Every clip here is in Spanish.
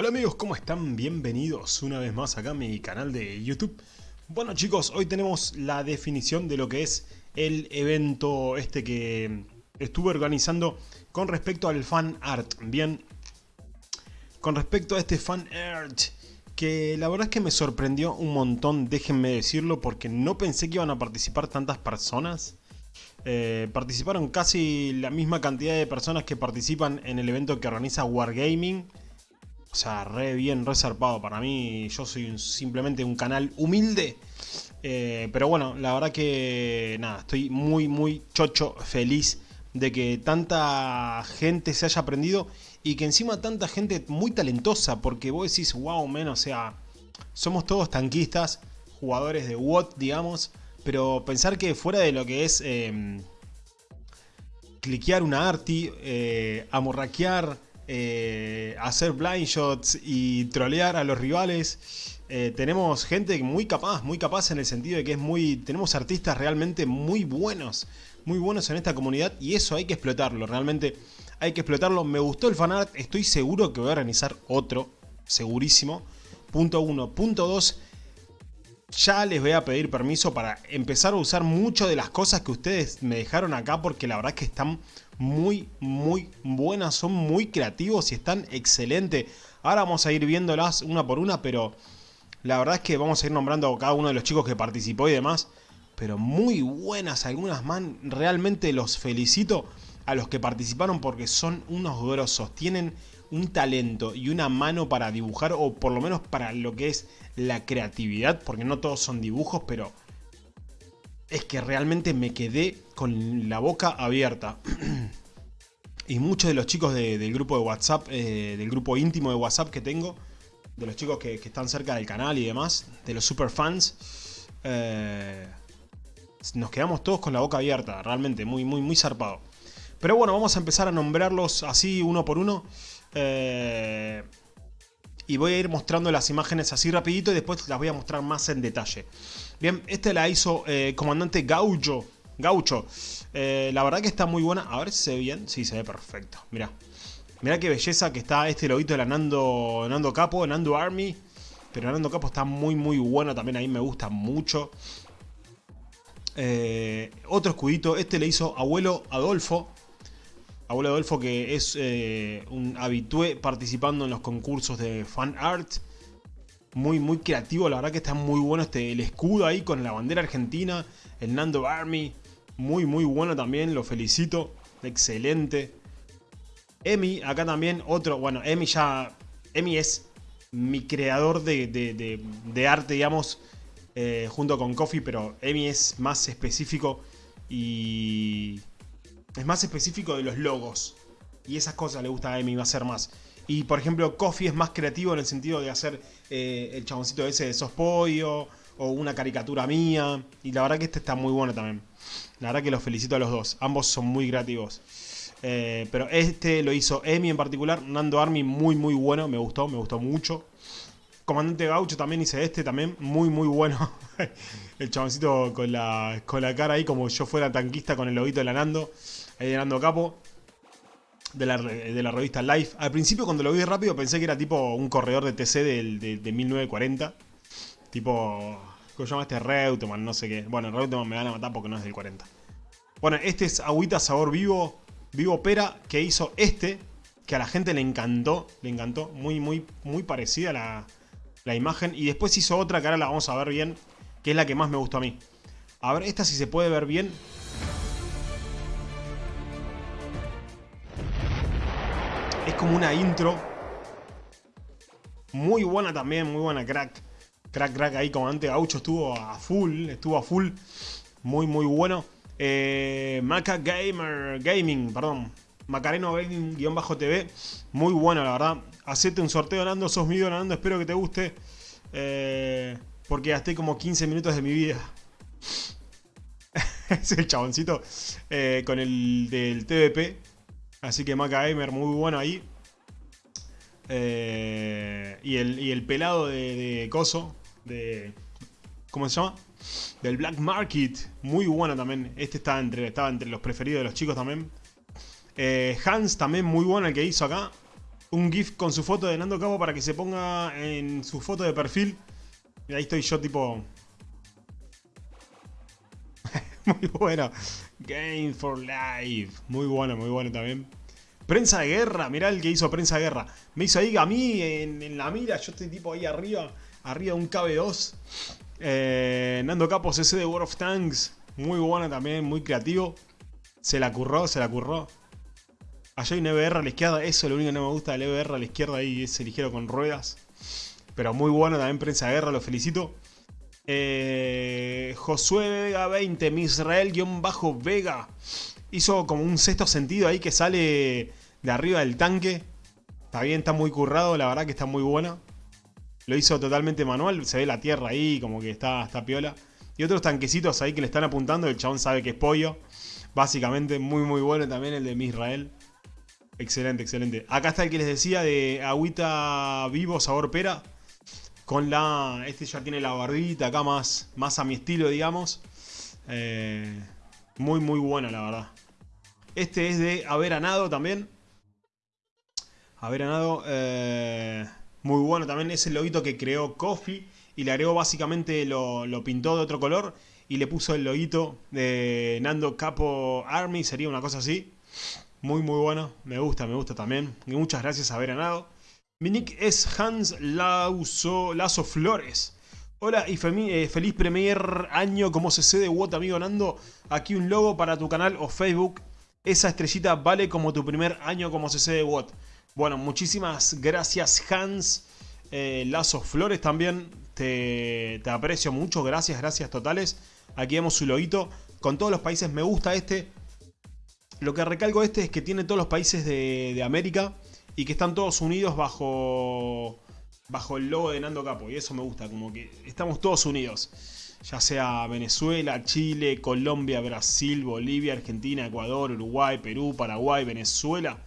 Hola amigos, ¿cómo están? Bienvenidos una vez más acá a mi canal de YouTube. Bueno chicos, hoy tenemos la definición de lo que es el evento este que estuve organizando con respecto al fan art. Bien, con respecto a este fan art, que la verdad es que me sorprendió un montón, déjenme decirlo, porque no pensé que iban a participar tantas personas. Eh, participaron casi la misma cantidad de personas que participan en el evento que organiza Wargaming. O sea, re bien, re zarpado. Para mí, yo soy simplemente un canal humilde. Eh, pero bueno, la verdad que nada, estoy muy, muy chocho, feliz de que tanta gente se haya aprendido y que encima tanta gente muy talentosa, porque vos decís, wow, men, o sea, somos todos tanquistas, jugadores de WOT, digamos, pero pensar que fuera de lo que es eh, cliquear una arti, eh, amorraquear, eh, hacer blind shots y trolear a los rivales. Eh, tenemos gente muy capaz, muy capaz en el sentido de que es muy... Tenemos artistas realmente muy buenos, muy buenos en esta comunidad y eso hay que explotarlo, realmente hay que explotarlo. Me gustó el fanart, estoy seguro que voy a organizar otro, segurísimo. Punto 1. Punto 2 ya les voy a pedir permiso para empezar a usar muchas de las cosas que ustedes me dejaron acá porque la verdad es que están muy, muy buenas, son muy creativos y están excelentes. Ahora vamos a ir viéndolas una por una, pero la verdad es que vamos a ir nombrando a cada uno de los chicos que participó y demás. Pero muy buenas algunas, man. Realmente los felicito a los que participaron porque son unos grosos. Tienen un talento y una mano para dibujar o por lo menos para lo que es la creatividad. Porque no todos son dibujos, pero es que realmente me quedé con la boca abierta. y muchos de los chicos del grupo de WhatsApp, eh, del grupo íntimo de WhatsApp que tengo, de los chicos que, están cerca del canal y demás, de los super fans, eh, nos quedamos todos con la boca abierta, realmente, muy, muy, muy zarpado. Pero bueno, vamos a empezar a nombrarlos así uno por uno. Eh, y voy a ir mostrando las imágenes así rapidito y después las voy a mostrar más en detalle. Bien, este la hizo eh, Comandante Gaucho. Gaucho. Eh, la verdad que está muy buena. A ver si se ve bien. Sí, se ve perfecto. Mira. Mira qué belleza que está este lobito de la Nando, Nando Capo, Nando Army. Pero Nando Capo está muy, muy bueno. También a mí me gusta mucho. Eh, otro escudito. Este le hizo Abuelo Adolfo. Abuelo Adolfo que es un habitué participando en los concursos de fan art muy, muy creativo. La verdad que está muy bueno este, el escudo ahí con la bandera argentina. El Nando Army. Muy, muy bueno también. Lo felicito. Excelente. Emi, acá también otro. Bueno, Emi ya... Emi es mi creador de, arte, digamos, eh, junto con Coffee, pero Emi es más específico y... Es más específico de los logos. Y esas cosas le gusta a Emi, va a ser más. Y por ejemplo, Coffee es más creativo en el sentido de hacer eh, el chaboncito ese de sos pollo o una caricatura mía. Y la verdad que este está muy bueno también. La verdad que los felicito a los dos. Ambos son muy creativos. Eh, pero este lo hizo Emi en particular. Nando Army muy muy bueno. Me gustó, me gustó mucho. Comandante Gaucho también hice este también. Muy muy bueno. el chaboncito con la, con la cara ahí como yo fuera tanquista con el lobito de la Nando. Ahí de Nando Capo de la, revista Life. Al principio cuando lo vi rápido pensé que era tipo un corredor de TC del, de, 1940. Tipo, ¿cómo se llama este? Reutemann, no sé qué. Bueno, Reutemann me van a matar porque no es del 40. Bueno, este es agüita sabor vivo, vivo pera, que hizo este, que a la gente le encantó, le encantó. Muy, muy, muy parecida la, la imagen. Y después hizo otra que ahora la vamos a ver bien, que es la que más me gustó a mí. A ver, esta si se puede ver bien. Es como una intro. Muy buena también, muy buena, crack. Crack, crack ahí, comandante Gaucho estuvo a full, estuvo a full. Muy, muy bueno. Eh, Maca Gamer, Gaming, perdón. Macareno Gaming-TV. Muy bueno, la verdad. Hacete un sorteo, Nando. Sos mío, Nando. Espero que te guste. Eh, porque gasté como 15 minutos de mi vida. es el chaboncito eh, con el del TVP. Así que Maca Gamer muy bueno ahí. Eh, y, el, pelado de, Coso, de... ¿Cómo se llama? Del Black Market, muy bueno también. Este estaba entre, estaba entre los preferidos de los chicos también. Eh, Hans también muy bueno el que hizo acá. un GIF con su foto de Nando Capo para que se ponga en su foto de perfil. Y ahí estoy yo tipo... muy bueno. Game for Life. Muy bueno, muy bueno también. Prensa de guerra, mirá el que hizo prensa de guerra. Me hizo ahí a mí en, la mira, yo estoy tipo ahí arriba, arriba un KB2. Eh, Nando Capos ese de World of Tanks. Muy bueno también, muy creativo. Se la curró, se la curró. Allá hay un EBR a la izquierda, eso es lo único que no me gusta del EBR a la izquierda, ahí ese ligero con ruedas. Pero muy bueno también prensa de guerra, lo felicito. Eh, Josué Vega 20, Misrael-Vega. Hizo como un sexto sentido ahí que sale de arriba del tanque. Está bien, está muy currado, la verdad que está muy buena. Lo hizo totalmente manual, se ve la tierra ahí, como que está, está piola. Y otros tanquecitos ahí que le están apuntando, el chabón sabe que es pollo. Básicamente, muy muy bueno también el de Misrael. Excelente, excelente. Acá está el que les decía de agüita vivo, sabor pera con la... Este ya tiene la barbita acá más, más a mi estilo, digamos. Eh, muy, muy buena, la verdad. Este es de Averanado también. Averanado, eh, muy bueno también. Es el loguito que creó Coffee y le agregó básicamente, lo, pintó de otro color y le puso el loguito de Nando Capo Army, sería una cosa así. Muy, muy bueno. Me gusta, me gusta también. Y muchas gracias a Averanado. Mi nick es Hans Lauso, Lazo Flores. Hola y eh, feliz primer año como CC de WOT, amigo Nando. Aquí un logo para tu canal o Facebook. Esa estrellita vale como tu primer año como CC de WOT. Bueno, muchísimas gracias Hans eh, Lazo Flores también. Te, aprecio mucho, gracias, gracias totales. Aquí vemos su loguito. Con todos los países me gusta este. Lo que recalco este es que tiene todos los países de, de América y que están todos unidos bajo, bajo el logo de Nando Capo. Y eso me gusta, como que estamos todos unidos. Ya sea Venezuela, Chile, Colombia, Brasil, Bolivia, Argentina, Ecuador, Uruguay, Perú, Paraguay, Venezuela.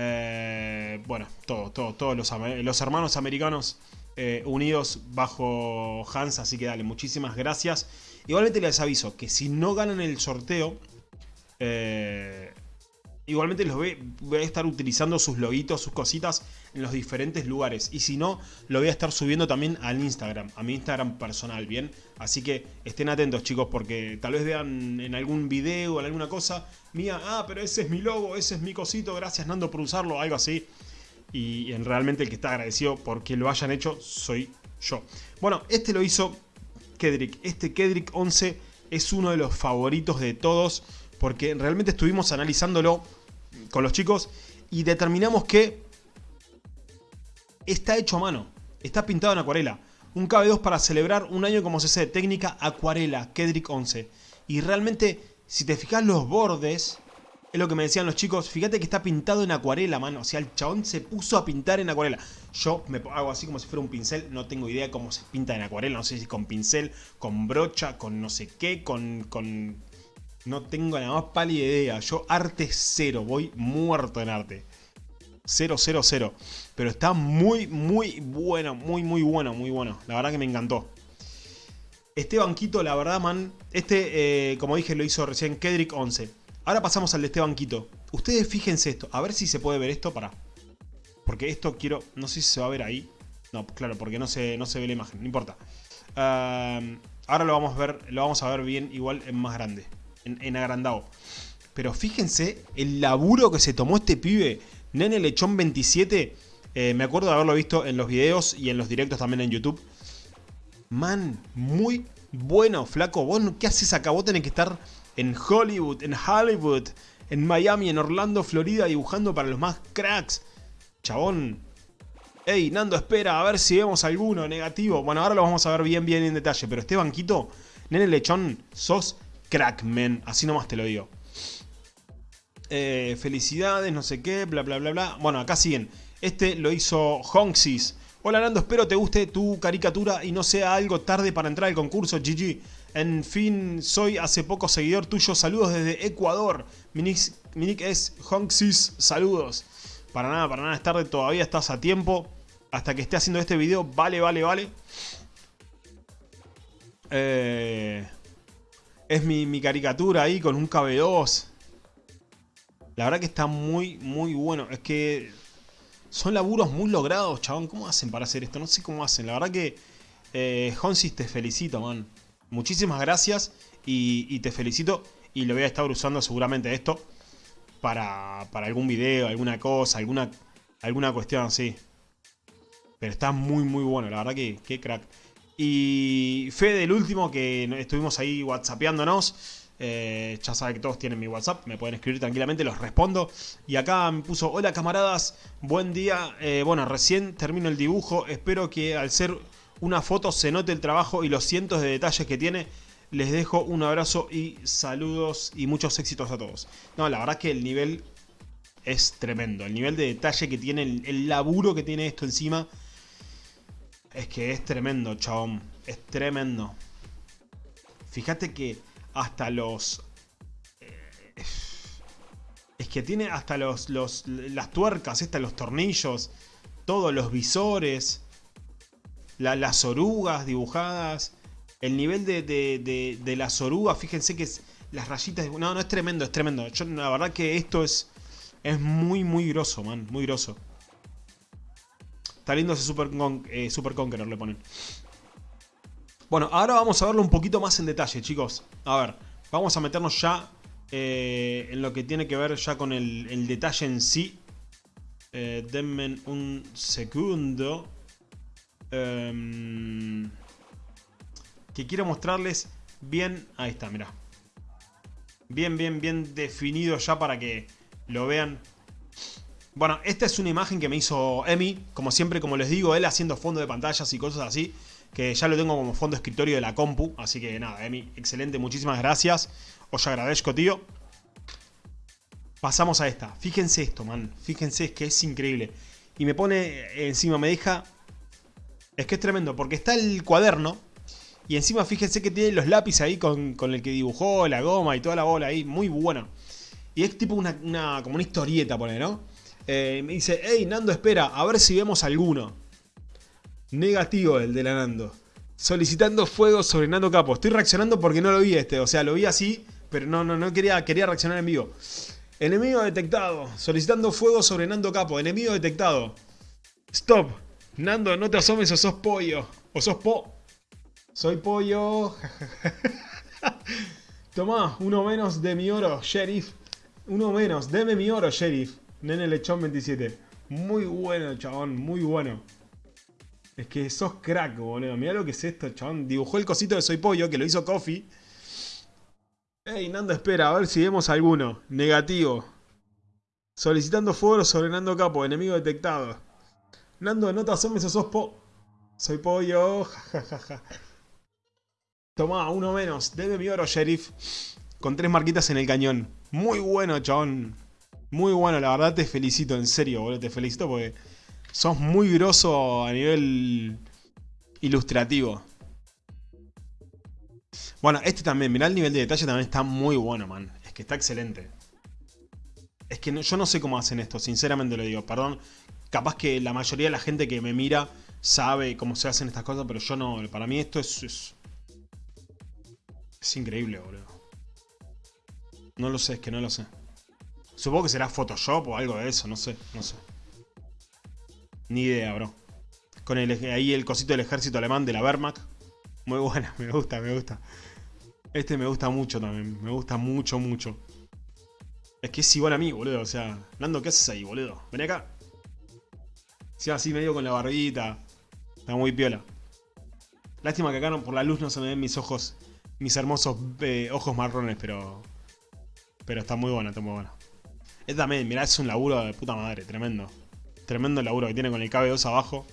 Eh, bueno, todos, todos, todos los, los hermanos americanos eh, unidos bajo Hans. Así que dale, muchísimas gracias. Igualmente les aviso que si no ganan el sorteo, eh, Igualmente los voy, a estar utilizando sus loguitos, sus cositas en los diferentes lugares. Y si no, lo voy a estar subiendo también al Instagram, a mi Instagram personal, ¿bien? Así que estén atentos, chicos, porque tal vez vean en algún video o en alguna cosa mía, ah, pero ese es mi logo, ese es mi cosito, gracias Nando por usarlo, algo así. Y realmente el que está agradecido porque lo hayan hecho soy yo. Bueno, este lo hizo Kedrick. Este Kedrick 11 es uno de los favoritos de todos porque realmente estuvimos analizándolo con los chicos y determinamos que está hecho a mano, está pintado en acuarela. Un KB2 para celebrar un año como CC, técnica acuarela, Kedrick 11. Y realmente, si te fijas los bordes, es lo que me decían los chicos, fíjate que está pintado en acuarela, mano. O sea, el chabón se puso a pintar en acuarela. Yo me hago así como si fuera un pincel, no tengo idea cómo se pinta en acuarela. No sé si con pincel, con brocha, con no sé qué, con, con no tengo la más pálida idea. Yo arte cero. Voy muerto en arte. Cero, cero, cero. Pero está muy, muy bueno. Muy, muy bueno. Muy bueno. La verdad que me encantó. Este banquito, la verdad, man. Este, eh, como dije, lo hizo recién Kedrick 11. Ahora pasamos al de este banquito. Ustedes fíjense esto. A ver si se puede ver esto. Para. Porque esto quiero... No sé si se va a ver ahí. No, claro, porque no se, no se ve la imagen. No importa. Ah, ahora lo vamos a ver, lo vamos a ver bien igual en más grande en, agrandado. Pero fíjense el laburo que se tomó este pibe. Nene Lechón 27. Eh, me acuerdo de haberlo visto en los videos y en los directos también en YouTube. Man, muy bueno, flaco. ¿Vos qué haces acá? Vos tenés que estar en Hollywood, en Hollywood, en Miami, en Orlando, Florida, dibujando para los más cracks. Chabón. Ey, Nando, espera, a ver si vemos alguno negativo. Bueno, ahora lo vamos a ver bien, bien en detalle. Pero este banquito, Nene Lechón, sos Crackman, así nomás te lo digo. Eh, felicidades, no sé qué, bla bla bla bla. Bueno, acá siguen. Este lo hizo Honxis. Hola Nando, espero te guste tu caricatura y no sea algo tarde para entrar al concurso, GG. En fin, soy hace poco seguidor tuyo. Saludos desde Ecuador. Mi nick, es Honxis. Saludos. Para nada, para nada es tarde. Todavía estás a tiempo. Hasta que esté haciendo este video. Vale, vale, vale. Eh, es mi, caricatura ahí con un KB2. La verdad que está muy, muy bueno. Es que Son laburos muy logrados, chabón. ¿Cómo hacen para hacer esto? No sé cómo hacen. La verdad que, eh, Honsis, te felicito, man. Muchísimas gracias y, te felicito. Y lo voy a estar usando seguramente esto para, para algún video, alguna cosa, alguna, alguna cuestión así. Pero está muy, muy bueno. La verdad que, qué crack. Y Fede, el último, que estuvimos ahí whatsappeándonos. Eh, ya sabe que todos tienen mi WhatsApp, me pueden escribir tranquilamente, los respondo. Y acá me puso, hola camaradas, buen día. Eh, bueno, recién termino el dibujo, espero que al ser una foto se note el trabajo y los cientos de detalles que tiene. Les dejo un abrazo y saludos y muchos éxitos a todos. No, la verdad que el nivel es tremendo. El nivel de detalle que tiene, el, laburo que tiene esto encima, es que es tremendo, chabón. Es tremendo. Fíjate que hasta los... Eh, es que tiene hasta los, los, las tuercas, estas, los tornillos, todos los visores, las orugas dibujadas, el nivel de, de, de, las orugas, fíjense que es, las rayitas... No, no, es tremendo, es tremendo. Yo, la verdad que esto es, es muy, muy grosso, man, muy grosso. Está ese Super, eh, Super Conqueror, le ponen. Bueno, ahora vamos a verlo un poquito más en detalle, chicos. A ver, vamos a meternos ya eh, en lo que tiene que ver ya con el, detalle en sí. Eh, denme un segundo. Em, que quiero mostrarles bien... Ahí está, mira. Bien, bien, bien definido ya para que lo vean. Bueno, esta es una imagen que me hizo Emi. Como siempre, como les digo, él haciendo fondo de pantallas y cosas así que ya lo tengo como fondo escritorio de la compu. Así que nada, Emi, excelente, muchísimas gracias. Os agradezco, tío. Pasamos a esta. Fíjense esto, man. Fíjense, es que es increíble. Y me pone encima, me deja... Es que es tremendo, porque está el cuaderno. Y encima fíjense que tiene los lápices ahí con, el que dibujó, la goma y toda la bola ahí. Muy bueno. Y es tipo una, como una historieta, pone, ¿no? Eh, me dice, hey, Nando, espera, a ver si vemos alguno. Negativo el de la Nando. Solicitando fuego sobre Nando Capo. Estoy reaccionando porque no lo vi este. O sea, lo vi así, pero no, no, no quería, quería reaccionar en vivo. Enemigo detectado. Solicitando fuego sobre Nando Capo. Enemigo detectado. Stop. Nando, no te asomes o sos pollo. O sos po. Soy pollo. Tomá, uno menos de mi oro, sheriff. Uno menos. Deme mi oro, sheriff. Nene Lechón 27. Muy bueno, chabón. Muy bueno. Es que sos crack, boludo. Mirá lo que es esto, chabón. Dibujó el cosito de Soy Pollo, que lo hizo Coffee. Ey, Nando, espera, a ver si vemos alguno. Negativo. Solicitando foro sobre Nando Capo, enemigo detectado. Nando, no te asomes sos po... Soy pollo, jajajaja. Tomá, uno menos. Debe mi oro, sheriff. Con tres marquitas en el cañón. Muy bueno, chabón. Muy bueno, la verdad te felicito, en serio, boludo. Te felicito porque Sos muy grosso a nivel ilustrativo. Bueno, este también, mirá el nivel de detalle también está muy bueno, man. Es que está excelente. Es que yo no sé cómo hacen esto, sinceramente lo digo. Perdón, capaz que la mayoría de la gente que me mira sabe cómo se hacen estas cosas, pero yo no. Para mí esto es... Es, es increíble, boludo. No lo sé, es que no lo sé. Supongo que será Photoshop o algo de eso, no sé, no sé. Ni idea, bro. Con ahí el cosito del ejército alemán de la Wehrmacht. Muy buena, me gusta, me gusta. Este me gusta mucho también. Me gusta mucho, mucho. Es que es igual a mí, boludo. O sea, Nando, ¿qué haces ahí, boludo? Ven acá. Sí, así medio con la barbita. Está muy piola. Lástima que acá por la luz no se me ven mis ojos. Mis hermosos eh, ojos marrones, pero... Pero está muy buena, está muy buena. Es también, mirá, es un laburo de puta madre, tremendo. Tremendo laburo que tiene con el KB2 abajo.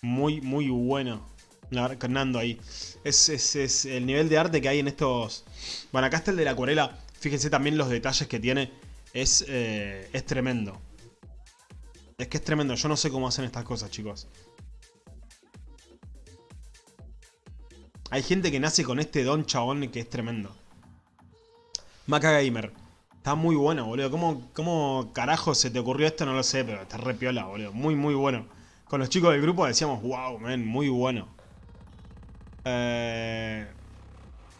Muy, muy bueno. Nando ahí. Es, es, el nivel de arte que hay en estos... Bueno, acá está el de la acuarela. Fíjense también los detalles que tiene. Es, eh, es tremendo. Es que es tremendo. Yo no sé cómo hacen estas cosas, chicos. Hay gente que nace con este don chabón que es tremendo. Maca Gamer. Está muy bueno, boludo. ¿Cómo, ¿Cómo carajo se te ocurrió esto? No lo sé, pero está re piola, boludo. Muy, muy bueno. Con los chicos del grupo decíamos, wow, man, muy bueno. Eh,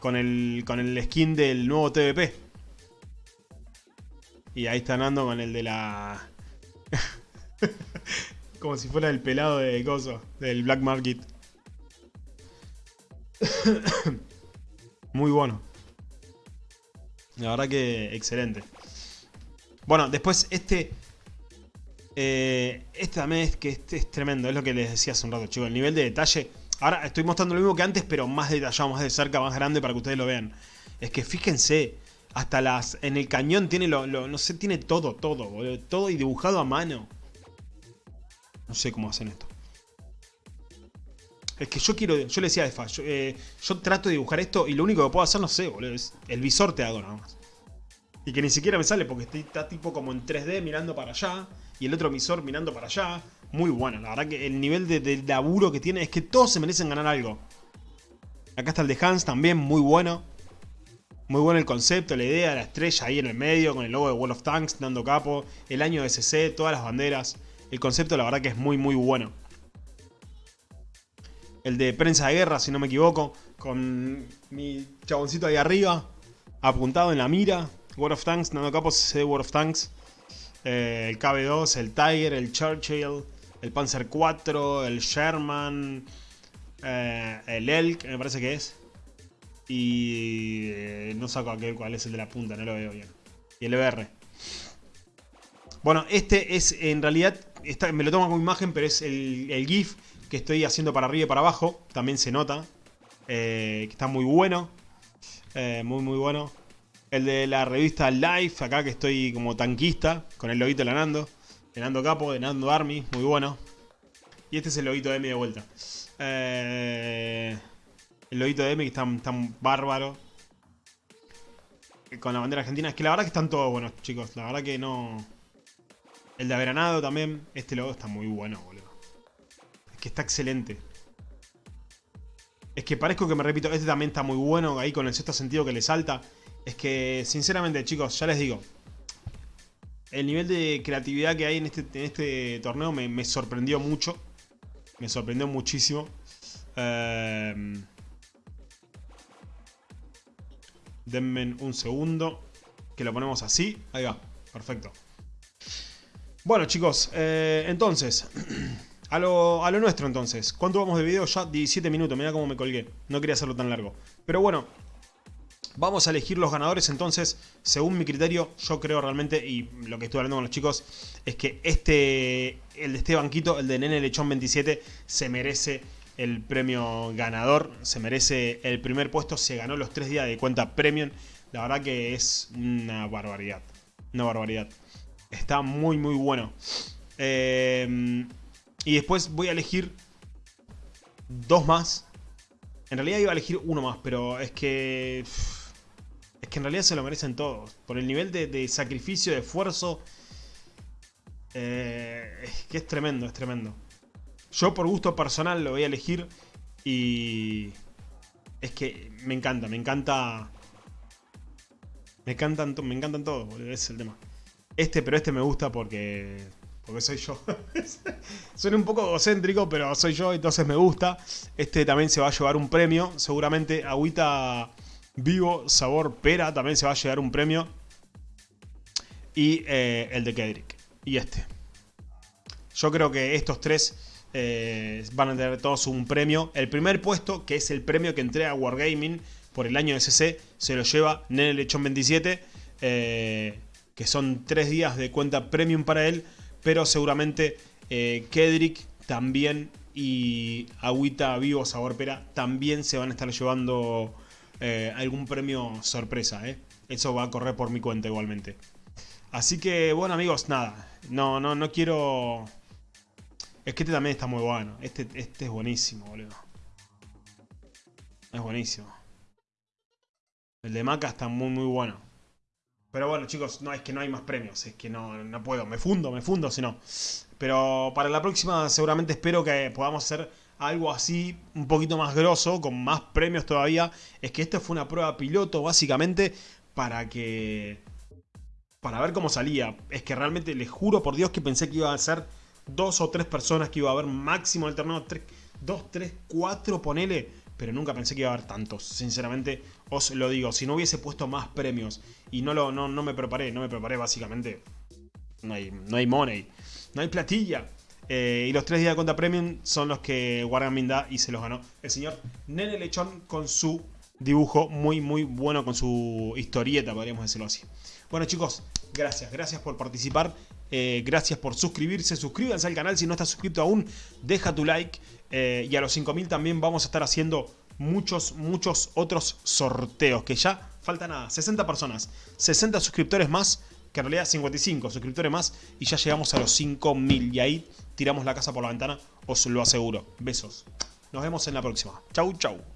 con, el, con el skin del nuevo TVP. Y ahí está Nando con el de la... Como si fuera el pelado de Gozo, del Black Market. Muy bueno. La verdad que excelente. Bueno, después este... Eh, este también es que este es tremendo, es lo que les decía hace un rato, chicos. El nivel de detalle... Ahora estoy mostrando lo mismo que antes, pero más detallado, más de cerca, más grande para que ustedes lo vean. Es que fíjense, hasta las... En el cañón tiene lo... no sé, tiene todo, todo, Todo y dibujado a mano. No sé cómo hacen esto. Es que yo quiero, yo le decía a Efa, eh, yo, trato de dibujar esto y lo único que puedo hacer, no sé, boludo, es el visor te hago nada más. Y que ni siquiera me sale porque está tipo como en 3D mirando para allá y el otro visor mirando para allá. Muy bueno, la verdad que el nivel de, laburo que tiene es que todos se merecen ganar algo. Acá está el de Hans también, muy bueno. Muy bueno el concepto, la idea, la estrella ahí en el medio, con el logo de Wall of Tanks dando capo, el año de SC, todas las banderas. El concepto la verdad que es muy muy bueno el de prensa de guerra, si no me equivoco, con mi chaboncito ahí arriba, apuntado en la mira. World of Tanks, Nando Capos de World of Tanks. Eh, el KB2, el Tiger, el Churchill, el Panzer 4, el Sherman, eh, el Elk, me parece que es. Y eh, no saco aquel cuál es el de la punta, no lo veo bien. Y el EBR. Bueno, este es en realidad, me lo tomo como imagen, pero es el, el GIF que estoy haciendo para arriba y para abajo. También se nota. Eh, que está muy bueno. Eh, muy, muy bueno. El de la revista Life, acá que estoy como tanquista, con el loguito de Nando. De Nando Capo, de Nando Army, muy bueno. Y este es el loguito de M de vuelta. Eh, el loguito de M que está tan bárbaro. Con la bandera argentina. Es que la verdad que están todos buenos, chicos. La verdad que no... El de Averanado también. Este logo está muy bueno, boludo que está excelente. Es que parezco que me repito, este también está muy bueno, ahí con el sexto sentido que le salta. Es que, sinceramente, chicos, ya les digo. El nivel de creatividad que hay en este, en este torneo me, sorprendió mucho. Me sorprendió muchísimo. Em, denme un segundo. Que lo ponemos así. Ahí va. Perfecto. Bueno, chicos. Eh, entonces... A lo, nuestro entonces. ¿Cuánto vamos de video? Ya 17 minutos. Mira cómo me colgué. No quería hacerlo tan largo. Pero bueno. Vamos a elegir los ganadores entonces. Según mi criterio, yo creo realmente, y lo que estoy hablando con los chicos, es que este, el de este banquito, el de Nene Lechón 27, se merece el premio ganador. Se merece el primer puesto. Se ganó los tres días de cuenta premium. La verdad que es una barbaridad. Una barbaridad. Está muy, muy bueno. Eh... Y después voy a elegir dos más. En realidad iba a elegir uno más, pero es que... Es que en realidad se lo merecen todos. Por el nivel de, sacrificio, de esfuerzo. Eh, es que es tremendo, es tremendo. Yo por gusto personal lo voy a elegir. Y... Es que me encanta, me encanta... Me encantan, me encantan todos, es el tema. Este, pero este me gusta porque porque soy yo. Suena un poco egocéntrico, pero soy yo, entonces me gusta. Este también se va a llevar un premio. Seguramente agüita vivo, sabor pera, también se va a llevar un premio. Y eh, el de Kedrick. Y este. Yo creo que estos tres eh, van a tener todos un premio. El primer puesto, que es el premio que entrega Wargaming por el año de SC, se lo lleva Nene Lechón 27. Eh, que son tres días de cuenta premium para él pero seguramente eh, Kedrick también y Agüita Vivo Sabor Pera también se van a estar llevando eh, algún premio sorpresa. ¿eh? Eso va a correr por mi cuenta igualmente. Así que, bueno amigos, nada. No, no, no quiero... Es que este también está muy bueno. Este, este es buenísimo, boludo. Es buenísimo. El de Maca está muy, muy bueno. Pero bueno, chicos, no es que no hay más premios, es que no, no puedo, me fundo, me fundo si no. Pero para la próxima seguramente espero que podamos hacer algo así un poquito más grosso, con más premios todavía. Es que esta fue una prueba piloto básicamente para que... Para ver cómo salía. Es que realmente les juro por Dios que pensé que iba a ser dos o tres personas que iba a haber máximo el torneo. dos, tres, cuatro, ponele. pero nunca pensé que iba a haber tantos. Sinceramente, os lo digo. Si no hubiese puesto más premios y no, lo, no, no me preparé, no me preparé básicamente, no hay, no hay money, no hay platilla. Eh, y los tres días de cuenta premium son los que Wargaming da y se los ganó el señor Nene Lechón con su dibujo muy muy bueno, con su historieta, podríamos decirlo así. Bueno chicos, gracias, gracias por participar, eh, gracias por suscribirse, suscríbanse al canal si no estás suscrito aún, deja tu like eh, y a los 5000 también vamos a estar haciendo muchos, muchos otros sorteos que ya falta nada, 60 personas, 60 suscriptores más que en realidad 55 suscriptores más y ya llegamos a los 5000 y ahí tiramos la casa por la ventana, os lo aseguro. Besos. Nos vemos en la próxima. Chau, chau.